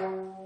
Good.